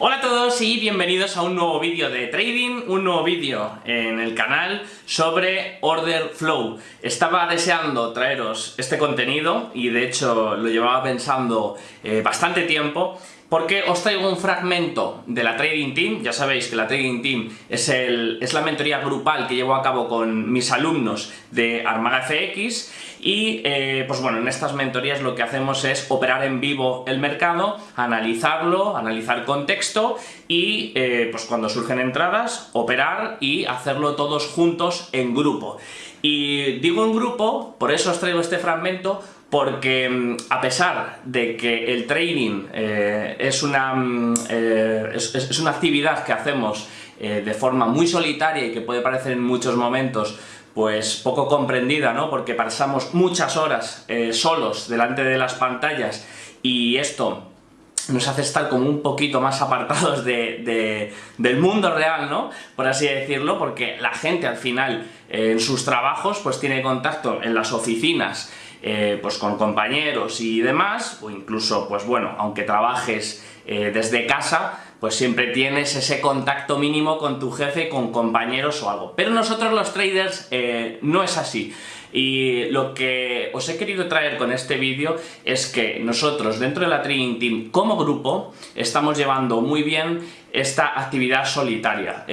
Hola a todos y bienvenidos a un nuevo vídeo de trading, un nuevo vídeo en el canal sobre Order Flow. Estaba deseando traeros este contenido y de hecho lo llevaba pensando eh, bastante tiempo porque os traigo un fragmento de la Trading Team, ya sabéis que la Trading Team es, el, es la mentoría grupal que llevo a cabo con mis alumnos de Armada FX y eh, pues bueno, en estas mentorías lo que hacemos es operar en vivo el mercado, analizarlo, analizar contexto y eh, pues cuando surgen entradas, operar y hacerlo todos juntos en grupo. Y digo en grupo, por eso os traigo este fragmento, porque mm, a pesar de que el trading eh, es, una, mm, es, una actividad que hacemos de forma muy solitaria y que puede parecer en muchos momentos pues poco comprendida, ¿no? porque pasamos muchas horas solos delante de las pantallas y esto nos hace estar como un poquito más apartados de, del mundo real, ¿no? Por así decirlo, porque la gente al final en sus trabajos pues tiene contacto en las oficinas eh, pues con compañeros y demás, o incluso, pues bueno, aunque trabajes eh, desde casa, pues siempre tienes ese contacto mínimo con tu jefe, con compañeros o algo. Pero nosotros los traders eh, no es así. Y lo que os he querido traer con este vídeo es que nosotros dentro de la Trading Team como grupo estamos llevando muy bien esta actividad solitaria.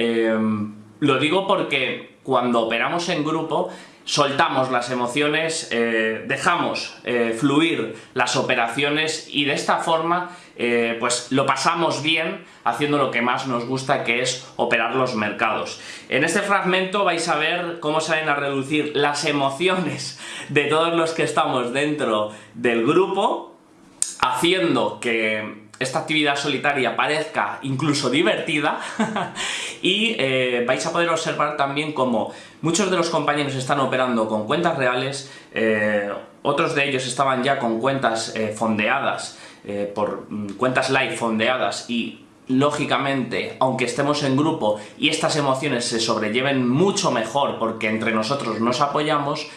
lo digo porque cuando operamos en grupo soltamos las emociones, eh, dejamos eh, fluir las operaciones y de esta forma eh, pues lo pasamos bien haciendo lo que más nos gusta que es operar los mercados. En este fragmento vais a ver cómo salen a reducir las emociones de todos los que estamos dentro del grupo haciendo que esta actividad solitaria parezca incluso divertida y eh, vais a poder observar también cómo muchos de los compañeros están operando con cuentas reales, eh, otros de ellos estaban ya con cuentas eh, fondeadas, por mm, cuentas live fondeadas y lógicamente, aunque estemos en grupo y estas emociones se sobrelleven mucho mejor porque entre nosotros nos apoyamos,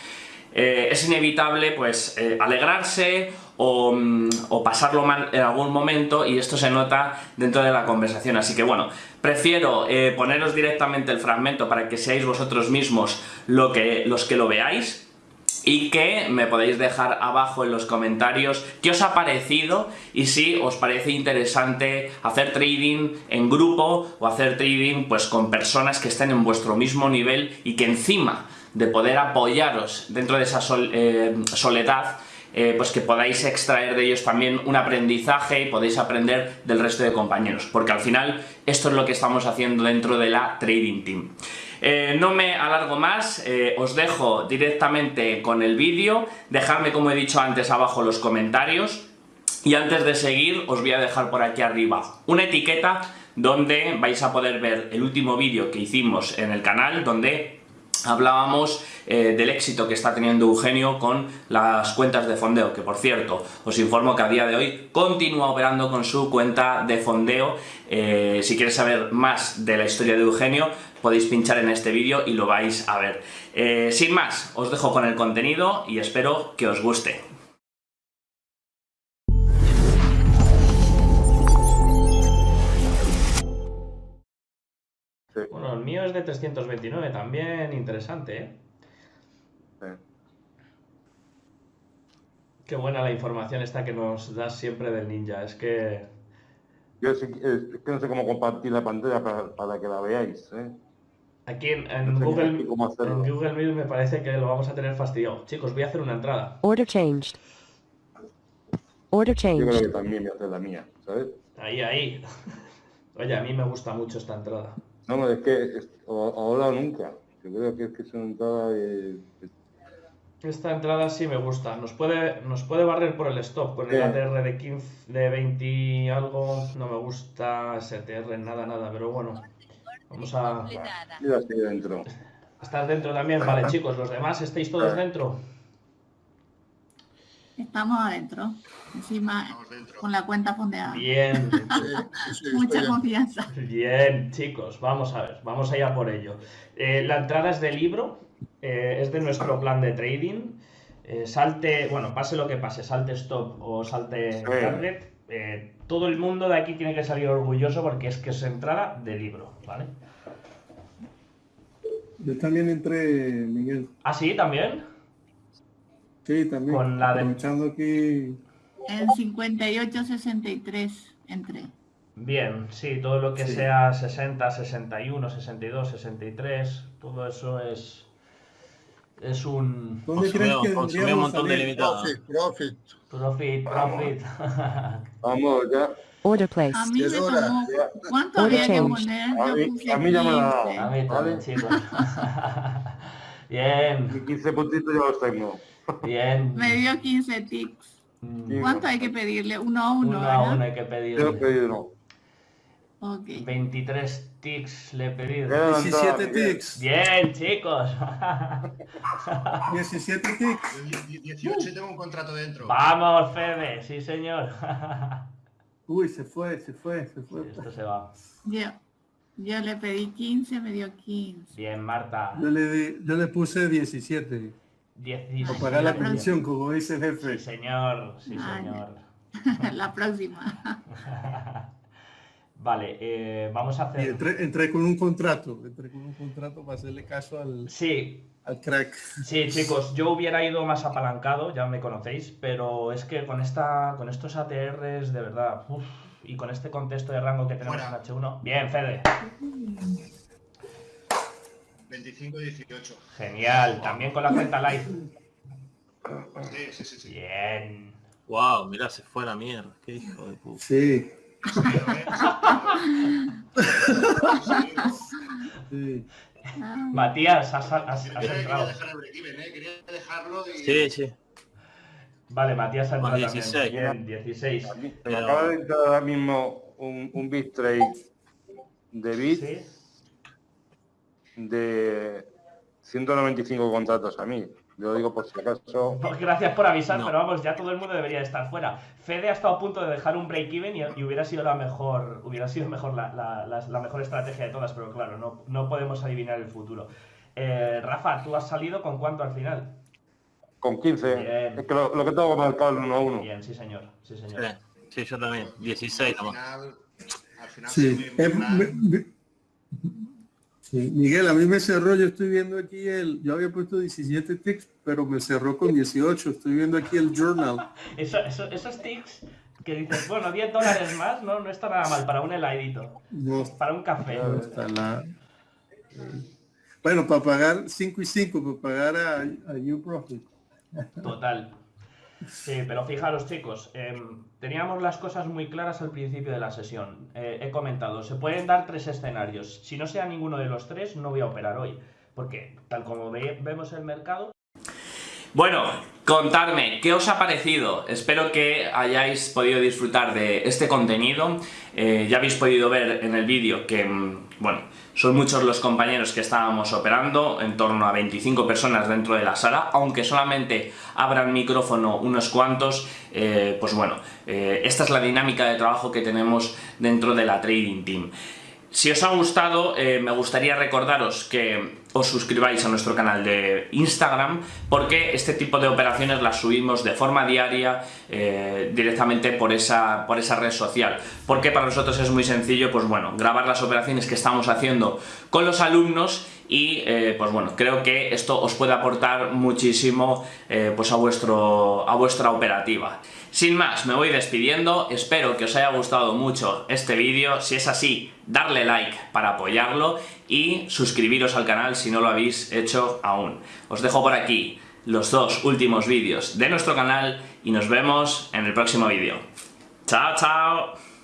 es inevitable pues alegrarse Mm, o, pasarlo mal en algún momento y esto se nota dentro de la conversación. Así que bueno, prefiero eh, poneros directamente el fragmento para que seáis vosotros mismos lo que, los que lo veáis y que me podéis dejar abajo en los comentarios qué os ha parecido y si os parece interesante hacer trading en grupo o hacer trading pues con personas que estén en vuestro mismo nivel y que encima de poder apoyaros dentro de esa eh, soledad eh, pues que podáis extraer de ellos también un aprendizaje y podéis aprender del resto de compañeros, porque al final esto es lo que estamos haciendo dentro de la Trading Team. Eh, no me alargo más, eh, os dejo directamente con el vídeo, dejadme como he dicho antes abajo los comentarios y antes de seguir os voy a dejar por aquí arriba una etiqueta donde vais a poder ver el último vídeo que hicimos en el canal donde hablábamos eh, del éxito que está teniendo Eugenio con las cuentas de fondeo, que por cierto, os informo que a día de hoy continúa operando con su cuenta de fondeo. Eh, si quieres saber más de la historia de Eugenio, podéis pinchar en este vídeo y lo vais a ver. Eh, sin más, os dejo con el contenido y espero que os guste. Bueno, el mío es de 329, también interesante, ¿eh? Qué buena la información esta que nos das siempre del ninja, es que... Yo es, que no sé cómo compartir la pantalla para, que la veáis, ¿eh? Aquí en, Google, en Google Meet me parece que lo vamos a tener fastidiado. Chicos, voy a hacer una entrada. Order changed. Order changed. Yo creo que también voy a hacer la mía, ¿sabes? Ahí, ahí. Oye, a mí me gusta mucho esta entrada. No, no, es que ahora nunca. Yo creo que es que es una entrada de... Esta entrada sí me gusta. Nos puede, nos puede barrer por el stop con el ATR de 15, de 20 y algo. No me gusta STR, nada, nada, pero bueno. Vamos a... Mira, estoy dentro. ¿Estás dentro también? Vale, chicos, ¿los demás estáis todos dentro? Estamos adentro, encima con la cuenta fondeada. Bien. Mucha confianza. Bien, chicos, vamos a ver, vamos allá por ello. Eh, la entrada es de libro, eh, es de nuestro plan de trading. Eh, salte, bueno, pase lo que pase, salte stop o salte target, eh, todo el mundo de aquí tiene que salir orgulloso porque es que es entrada de libro, ¿vale? Yo también entré, Miguel. ¿Ah, sí? ¿También? Sí, también. Con la de- Aprovechando aquí. En 58-63 entré. Bien, sí, todo lo que Sí. sea 60, 61, 62, 63, todo eso es es un ¿Dónde crees Consumió, que consumió un montón de limitados. Profit, profit. profit, profit. Vamos, ya. Order place. A mí me tomó... ¿Cuánto Order había que change. poner? A mí- a mí ya me la ha dado. 15. A mí también, chicos. Bien, Mis 15 puntitos ya los tengo. Bien. Me dio 15 tics. Mm, ¿Cuánto hay que pedirle? Uno a uno, Uno a ¿verdad? uno hay que Tengo pedir. pedido. Ok. 23 tics le he pedido. Entrada, 17 Miguel. tics. Bien, chicos. 17 tics. Yo die- 18 y tengo un contrato dentro. Vamos, Fede, sí señor. Uy, se fue, se fue, se fue. Esto se va. Yo, yo le pedí 15, me dio 15. Bien, Marta. Yo le, di- yo le puse 17. 17. Para pagar la pensión, como dice el jefe. Sí, señor. Sí, Vale. señor. La próxima. Vale, eh, vamos a Y hacer... entré, entré con un contrato. Entré con un contrato para hacerle caso al, Sí, al crack. sí, chicos, yo hubiera ido más apalancado, ya me conocéis, pero es que con esta, con estos ATRs, de verdad, uf, y con este contexto de rango que tenemos Fuera. en H1... Bien, Fede. 25 y 18. Genial, también con la cuenta live. Sí, sí, sí. sí. Bien. Wow, mirá, se fue a la mierda. Qué hijo de puta. Sí, sí. Matías, has, has- has quería entrado. dejar el break-even, ¿eh? Quería dejarlo y... Sí, sí. Vale, Matías ha entrado 16. también. Bien, 16. A mí- Se me acaba de entrar ahora mismo un, un bit trade de bit ¿Sí? De 195 contratos a mí. Yo lo digo por si acaso. Pues gracias por avisar, No. pero vamos, ya todo el mundo debería estar fuera. Fede ha estado a punto de dejar un break-even y, y hubiera sido la mejor, hubiera sido mejor la, la- la- la mejor estrategia de todas, pero claro, no, no podemos adivinar el futuro. Eh, Rafa, ¿tú has salido con cuánto al final? Con 15. Bien. Es que lo, lo que tengo marcado el 1 a 1. Bien, sí señor, sí señor. Sí, yo también. 16 Al nomás. final... Al final... Sí Eh, muy me- mal. me- sí, Miguel, a mí me cerró, yo estoy viendo aquí el, yo había puesto 17 tics, pero me cerró con 18. Estoy viendo aquí el journal. Eso, eso- esos tics que dices, bueno, 10 dólares más, no, no está nada mal para un heladito, No, para un café. no está la... Bueno, para pagar 5 y 5, para pagar a, a New Profit. Total. Sí, pero fijaros chicos, em, teníamos las cosas muy claras al principio de la sesión. Eh, he comentado, se pueden dar tres escenarios. Si no sea ninguno de los tres, no voy a operar hoy. Porque tal como ve- vemos el mercado... Bueno, contadme, ¿qué os ha parecido? Espero que hayáis podido disfrutar de este contenido. Eh, ya habéis podido ver en el vídeo que, mm, bueno, son muchos los compañeros que estábamos operando, en torno a 25 personas dentro de la sala, aunque solamente abran micrófono unos cuantos, eh, pues bueno, eh, esta es la dinámica de trabajo que tenemos dentro de la Trading Team. Si os ha gustado, eh, me gustaría recordaros que os suscribáis a nuestro canal de Instagram porque este tipo de operaciones las subimos de forma diaria eh, directamente por esa, por esa red social. Porque para nosotros es muy sencillo, pues bueno, grabar las operaciones que estamos haciendo con los alumnos y eh, pues bueno, creo que esto os puede aportar muchísimo pues a, vuestro, a vuestra operativa. Sin más, me voy despidiendo, espero que os haya gustado mucho este vídeo, si es así, darle like para apoyarlo y suscribiros al canal si no lo habéis hecho aún. Os dejo por aquí los dos últimos vídeos de nuestro canal y nos vemos en el próximo vídeo. ¡Chao, chao!